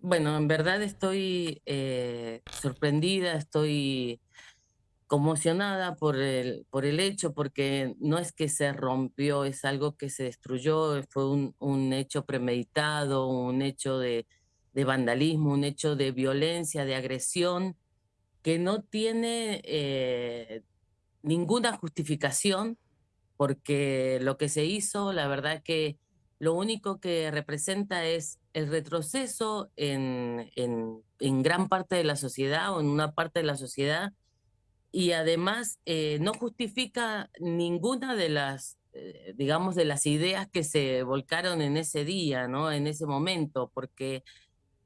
Bueno, en verdad estoy eh, sorprendida, estoy conmocionada por el, por el hecho, porque no es que se rompió, es algo que se destruyó, fue un, un hecho premeditado, un hecho de, vandalismo, un hecho de violencia, de agresión, que no tiene eh, ninguna justificación, porque lo que se hizo, la verdad que lo único que representa es el retroceso en, en, gran parte de la sociedad o en una parte de la sociedad y además eh, no justifica ninguna de las, eh, digamos, de las ideas que se volcaron en ese día, ¿no? En ese momento, porque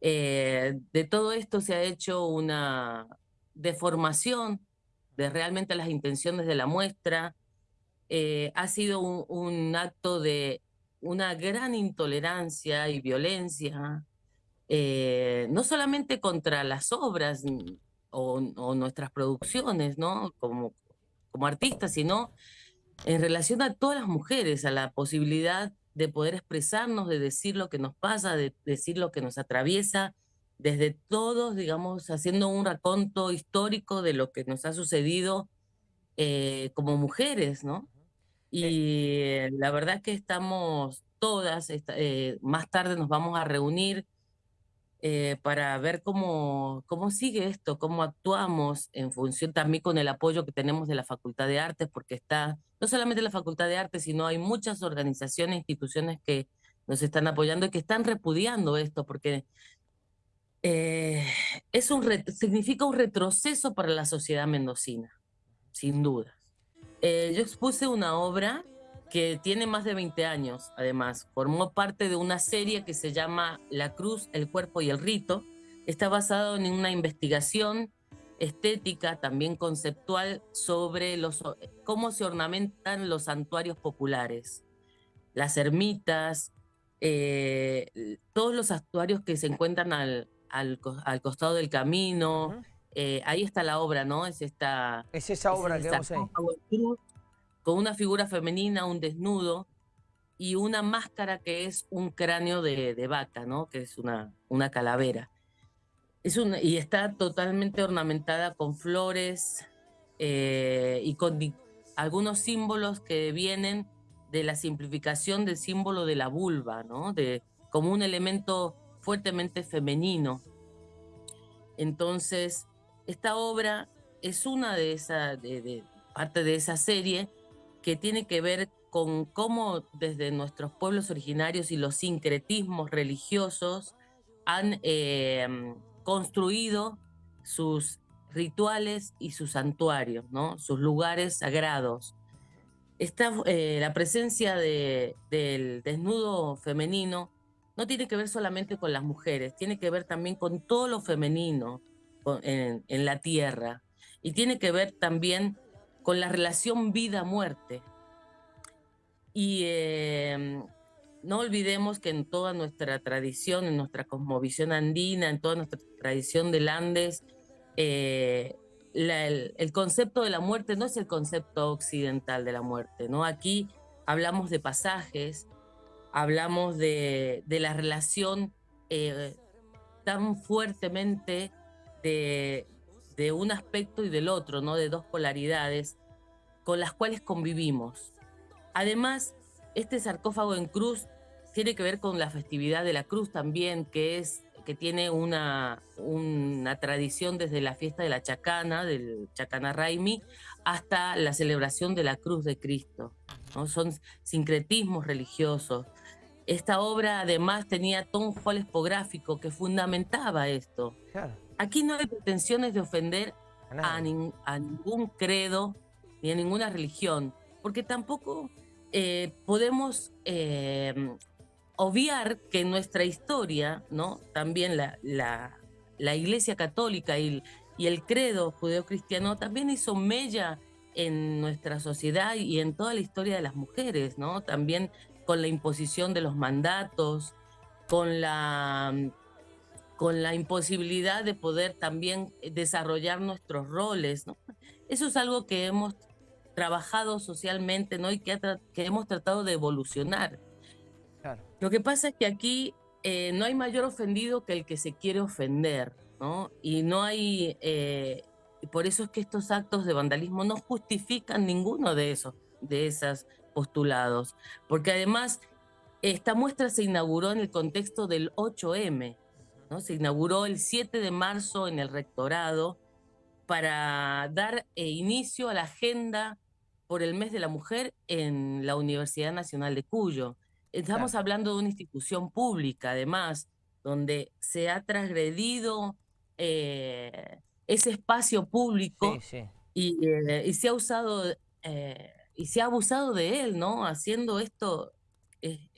eh, de todo esto se ha hecho una deformación de realmente las intenciones de la muestra. Ha sido un acto de una gran intolerancia y violencia, eh, no solamente contra las obras o, o nuestras producciones, ¿no? Como, como artistas, sino en relación a todas las mujeres, a la posibilidad de poder expresarnos, de decir lo que nos pasa, de decir lo que nos atraviesa, desde todos, digamos, haciendo un raconto histórico de lo que nos ha sucedido eh, como mujeres, ¿no? Eh, Y la verdad es que estamos todas, eh, más tarde nos vamos a reunir eh, para ver cómo, cómo sigue esto, cómo actuamos en función también con el apoyo que tenemos de la Facultad de Artes, porque está no solamente la Facultad de Artes, sino hay muchas organizaciones, instituciones que nos están apoyando y que están repudiando esto, porque es un significa un retroceso para la sociedad mendocina, sin duda. Eh, yo expuse una obra que tiene más de 20 años, además. Formó parte de una serie que se llama La Cruz, el Cuerpo y el Rito. Está basado en una investigación estética, también conceptual, sobre los, cómo se ornamentan los santuarios populares, las ermitas, eh, todos los santuarios que se encuentran al, al, al costado del camino. Eh, ahí está la obra, ¿no? Es esta, Es esa es obra el que vemos ahí. con una figura femenina, un desnudo y una máscara que es un cráneo de, de vaca, ¿no? Que es una, una calavera. Es una, y está totalmente ornamentada con flores eh, y con algunos símbolos que vienen de la simplificación del símbolo de la vulva, ¿no? De, como un elemento fuertemente femenino. Entonces, esta obra es una de esas, de, de- parte de esa serie que tiene que ver con cómo desde nuestros pueblos originarios y los sincretismos religiosos han eh, construido sus rituales y sus santuarios, ¿no? sus lugares sagrados. Esta, eh, la presencia de- del desnudo femenino no tiene que ver solamente con las mujeres, tiene que ver también con todo lo femenino en, la tierra y tiene que ver también con la relación vida-muerte. Y eh, no olvidemos que en toda nuestra tradición, en nuestra cosmovisión andina, en toda nuestra tradición del Andes, eh, el concepto de la muerte no es el concepto occidental de la muerte, ¿no? Aquí hablamos de pasajes, hablamos de, de la relación eh, tan fuertemente de, de un aspecto y del otro, ¿no? De dos polaridades con las cuales convivimos. Además, este sarcófago en cruz tiene que ver con la festividad de la cruz también, que es que tiene una, una tradición desde la fiesta de la Chacana, del Chacana Raimi, hasta la celebración de la cruz de Cristo. ¿no? Son sincretismos religiosos. Esta obra además tenía un juego que fundamentaba esto. Claro, Aquí no hay pretensiones de ofender a a, nadie. nin- a ningún credo ni a ninguna religión, porque tampoco eh, podemos eh, obviar que en nuestra historia, ¿no? También la, la, la Iglesia Católica y, y el credo judeocristiano también hizo mella en nuestra sociedad y en toda la historia de las mujeres, ¿no? También con la imposición de los mandatos, con la con la imposibilidad de poder también desarrollar nuestros roles, ¿no? Eso es algo que hemos trabajado socialmente, ¿no? Y que, ha tra- que hemos tratado de evolucionar. Claro. Lo que pasa es que aquí eh, no hay mayor ofendido que el que se quiere ofender, ¿no? Y no hay, eh, por eso es que estos actos de vandalismo no justifican ninguno de esos, de esos postulados, porque además esta muestra se inauguró en el contexto del 8M, ¿no? Se inauguró el 7 de marzo en el rectorado para dar eh, inicio a la agenda por el mes de la mujer en la Universidad Nacional de Cuyo. Estamos hablando de una institución pública, además, donde se ha transgredido eh, ese espacio público Y, eh, y, se ha usado y se ha abusado de él, ¿no? Haciendo esto,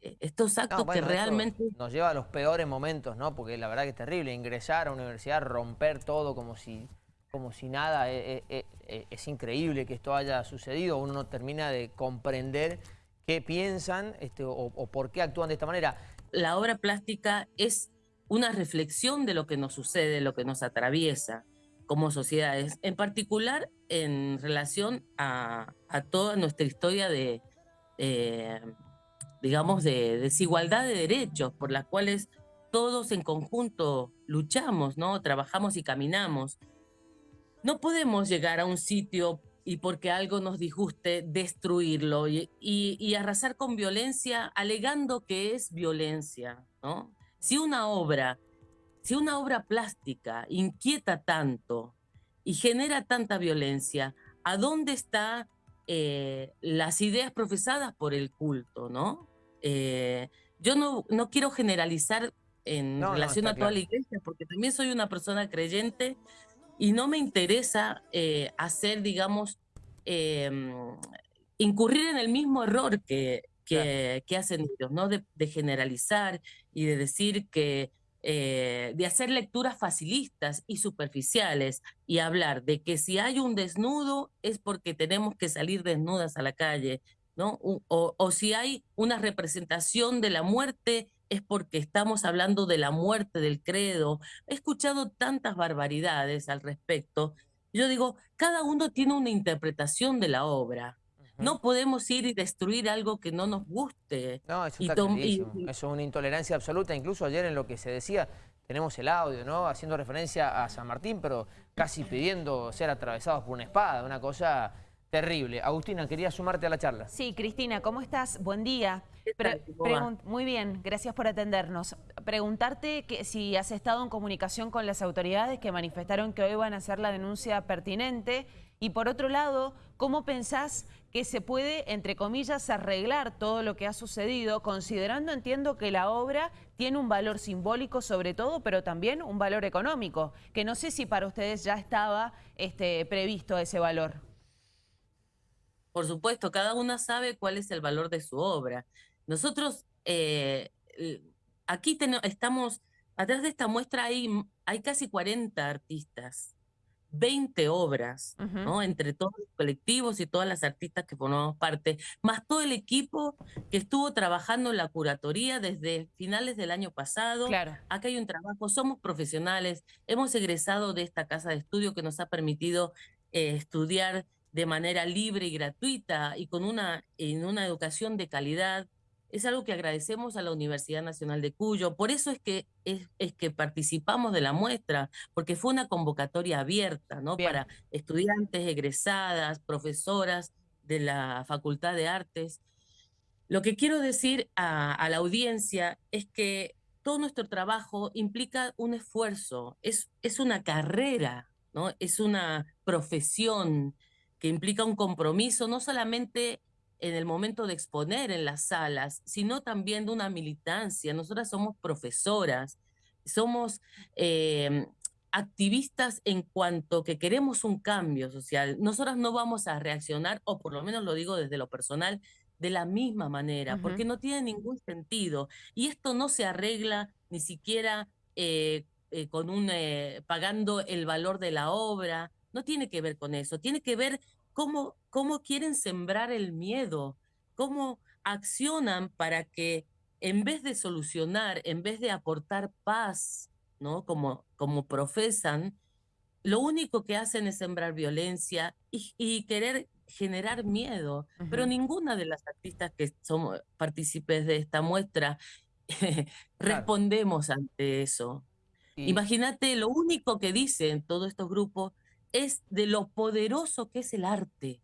estos actos que realmente... Nos lleva a los peores momentos, ¿no? Porque la verdad que es terrible ingresar a una universidad, romper todo como si como si nada, eh, eh, eh, es increíble que esto haya sucedido, uno no termina de comprender qué piensan este, o, por qué actúan de esta manera. La obra plástica es una reflexión de lo que nos sucede, lo que nos atraviesa como sociedades, en particular en relación a, toda nuestra historia de, digamos, de desigualdad de derechos por las cuales todos en conjunto luchamos, ¿no? Trabajamos y caminamos. No podemos llegar a un sitio y porque algo nos disguste, destruirlo y, arrasar con violencia alegando que es violencia, ¿no? Si una obra, si una obra plástica inquieta tanto y genera tanta violencia, ¿a dónde están eh, las ideas profesadas por el culto, no? Eh, yo no, no quiero generalizar en relación a toda la iglesia, porque también soy una persona creyente y no me interesa eh, hacer, digamos, em, incurrir en el mismo error que, que, hacen ellos, ¿no? De, generalizar y de decir que, eh, de hacer lecturas facilistas y superficiales y hablar de que si hay un desnudo es porque tenemos que salir desnudas a la calle, ¿no? O, o si hay una representación de la muerte es porque estamos hablando de la muerte del credo. He escuchado tantas barbaridades al respecto. Yo digo, cada uno tiene una interpretación de la obra. No podemos ir y destruir algo que no nos guste. No, eso está y, Eso es una intolerancia absoluta. Incluso ayer en lo que se decía, tenemos el audio, ¿no? Haciendo referencia a San Martín, pero casi pidiendo ser atravesados por una espada. Una cosa Terrible. Agustina, quería sumarte a la charla. Sí, Cristina, ¿cómo estás? Buen día. Muy bien, gracias por atendernos. Preguntarte que si has estado en comunicación con las autoridades que manifestaron que hoy van a hacer la denuncia pertinente y por otro lado, ¿cómo pensás que se puede, entre comillas, arreglar todo lo que ha sucedido, considerando, entiendo, que la obra tiene un valor simbólico sobre todo, pero también un valor económico, que no sé si para ustedes ya estaba este, previsto ese valor. Por supuesto, cada una sabe cuál es el valor de su obra. Nosotros eh, aquí estamos, atrás de esta muestra hay, hay casi 40 artistas, 20 obras, ¿no? Entre todos los colectivos y todas las artistas que formamos parte, más todo el equipo que estuvo trabajando en la curatoría desde finales del año pasado. Claro. Acá hay un trabajo, somos profesionales, hemos egresado de esta casa de estudio que nos ha permitido eh, estudiar de manera libre y gratuita y con una, en una educación de calidad, es algo que agradecemos a la Universidad Nacional de Cuyo. Por eso es que, es, que participamos de la muestra, porque fue una convocatoria abierta ¿no? para estudiantes, egresadas, profesoras de la Facultad de Artes. Lo que quiero decir a, a la audiencia es que todo nuestro trabajo implica un esfuerzo, es, es una carrera, ¿no? es una profesión, que implica un compromiso no solamente en el momento de exponer en las salas, sino también de una militancia. Nosotras somos profesoras, somos em, activistas en cuanto que queremos un cambio social. Nosotras no vamos a reaccionar, o por lo menos lo digo desde lo personal, de la misma manera, porque no tiene ningún sentido. Y esto no se arregla ni siquiera eh, eh, con un eh, pagando el valor de la obra, no tiene que ver con eso, tiene que ver cómo, cómo quieren sembrar el miedo, cómo accionan para que en vez de solucionar, en vez de aportar paz, ¿no? Como, como profesan, lo único que hacen es sembrar violencia y, querer generar miedo. Pero ninguna de las artistas que somos partícipes de esta muestra respondemos ante eso. Imagínate, lo único que dicen todos estos grupos es de lo poderoso que es el arte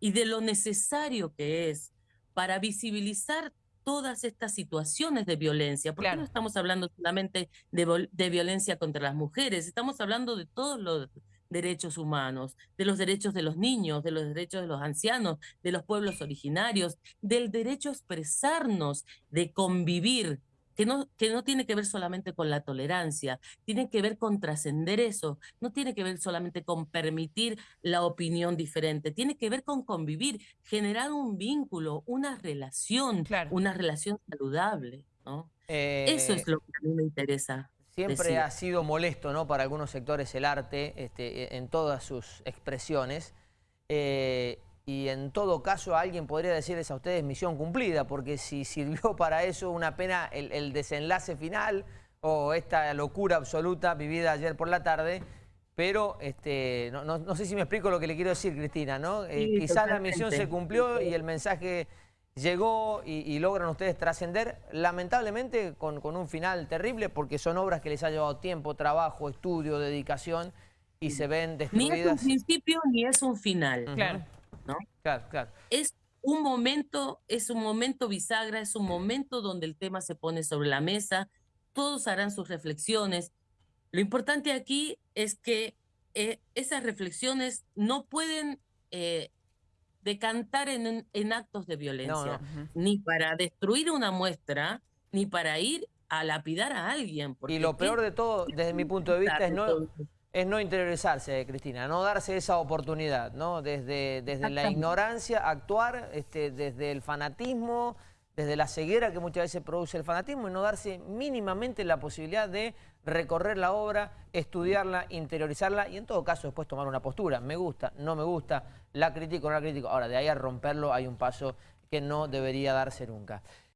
y de lo necesario que es para visibilizar todas estas situaciones de violencia, porque no estamos hablando solamente de, de, violencia contra las mujeres, estamos hablando de todos los derechos humanos, de los derechos de los niños, de los derechos de los ancianos, de los pueblos originarios, del derecho a expresarnos, de convivir, que no, que no tiene que ver solamente con la tolerancia, tiene que ver con trascender eso, no tiene que ver solamente con permitir la opinión diferente, tiene que ver con convivir, generar un vínculo, una relación, una relación saludable. ¿no? eso es eh, lo que a mí me interesa. Siempre ha sido molesto ¿no? para algunos sectores el arte este, en todas sus expresiones. Eh, y en todo caso alguien podría decirles a ustedes misión cumplida, porque si sirvió para eso una pena el, desenlace final o esta locura absoluta vivida ayer por la tarde, pero este, no, sé si me explico lo que le quiero decir, Cristina, ¿no? Eh, quizás la misión se cumplió y el mensaje llegó y, logran ustedes trascender, lamentablemente con, con, un final terrible, porque son obras que les ha llevado tiempo, trabajo, estudio, dedicación, y se ven destruidas. Ni es un principio ni es un final. Claro. Claro, claro. Es un momento, es un momento bisagra, es un momento donde el tema se pone sobre la mesa, todos harán sus reflexiones. Lo importante aquí es que eh, esas reflexiones no pueden eh, decantar en, en, actos de violencia, ni para destruir una muestra, ni para ir a lapidar a alguien. y lo peor de todo, desde mi punto de vista, es no, es no interiorizarse, Cristina, no darse esa oportunidad, ¿no? Desde, desde la ignorancia, actuar este, desde el fanatismo, desde la ceguera que muchas veces produce el fanatismo y no darse mínimamente la posibilidad de recorrer la obra, estudiarla, interiorizarla y en todo caso después tomar una postura. Me gusta, no me gusta, la critico, no la critico. Ahora, de ahí a romperlo hay un paso que no debería darse nunca.